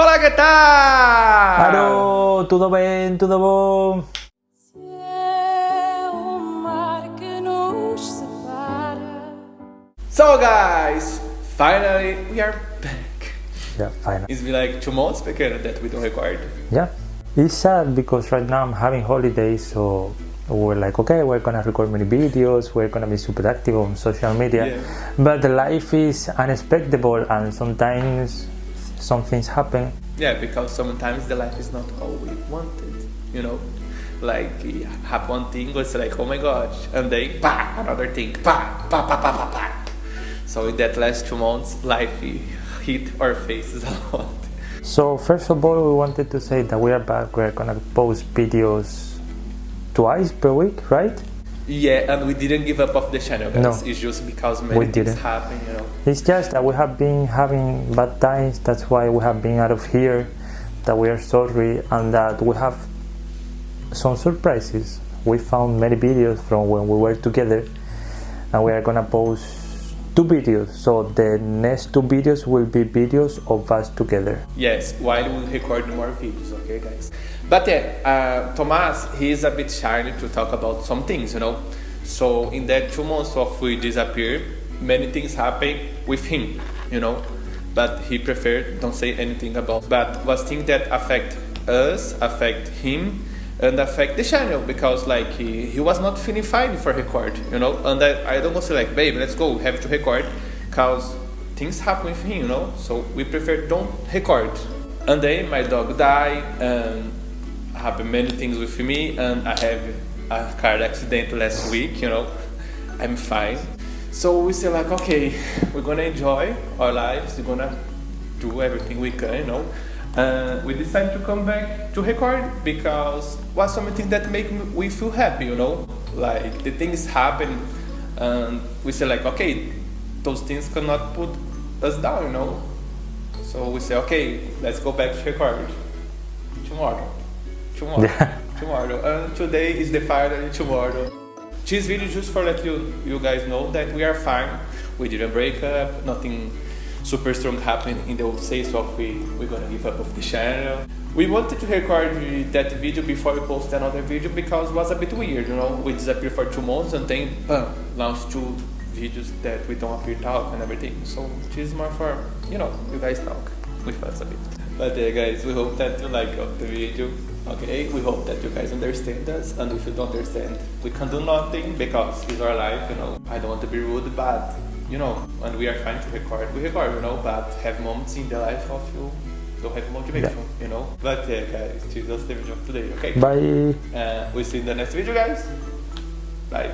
Olá, que tal? Alô, tudo bem? Tudo bom? Se é o mar que nos separa. So guys, finally we are back. Yeah, fine. It's been like two months pequeno that we don't record. Yeah. It's sad because right now I'm having holidays, so we're like, okay, we're gonna record many videos, we're gonna be super active on social media. Yeah. But life is unexpectable and sometimes some things happen. Yeah, because sometimes the life is not how we wanted, you know? Like, you have one thing, it's like, oh my gosh, and then, pa, another thing, pa, pa, pa, pa, pa, pa. So in that last two months, life hit our faces a lot. So first of all, we wanted to say that we are back. We're gonna post videos twice per week, right? Yeah, and we didn't give up off the channel, guys. No. It's just because many We things didn't. happen, you know? It's just that we have been having bad times. That's why we have been out of here. That we are sorry and that we have some surprises. We found many videos from when we were together, and we are gonna post two videos. So the next two videos will be videos of us together. Yes, while we record more videos, okay, guys. But yeah, uh, Thomas, he is a bit shy to talk about some things, you know. So in that two months of we disappear, many things happen with him, you know. But he preferred don't say anything about. But was things that affect us, affect him, and affect the channel because like he, he was not feeling fine for record, you know. And I, I don't say like, babe, let's go, we have to record, cause things happen with him, you know. So we prefer don't record. And then my dog died, and happened many things with me, and I have a car accident last week, you know. I'm fine. So we say like, okay, we're gonna enjoy our lives. We're gonna do everything we can, you know. Uh, we decided to come back to record because was something that make me, we feel happy, you know. Like the things happen, and we say like, okay, those things cannot put us down, you know. So we say, okay, let's go back to record tomorrow, tomorrow, tomorrow. And today is the final tomorrow. This video just for let you you guys know that we are fine. We didn't break up. Nothing super strong happened in the old sales of we we're gonna give up of the channel. We wanted to record that video before we post another video because it was a bit weird, you know. We disappeared for two months and then bam, launched two videos that we don't appear talk and everything. So this is more for you know you guys talk with us a bit. But yeah, guys, we hope that you like the video. Okay, we hope that you guys understand us, and if you don't understand, we can do nothing because it's our life. You know, I don't want to be rude, but you know, and we are trying to record. We record, you know, but have moments in the life of you don't have motivation, you know. But yeah, guys, this was the video of today. Okay, Bye. uh, we see you in the next video, guys. Bye.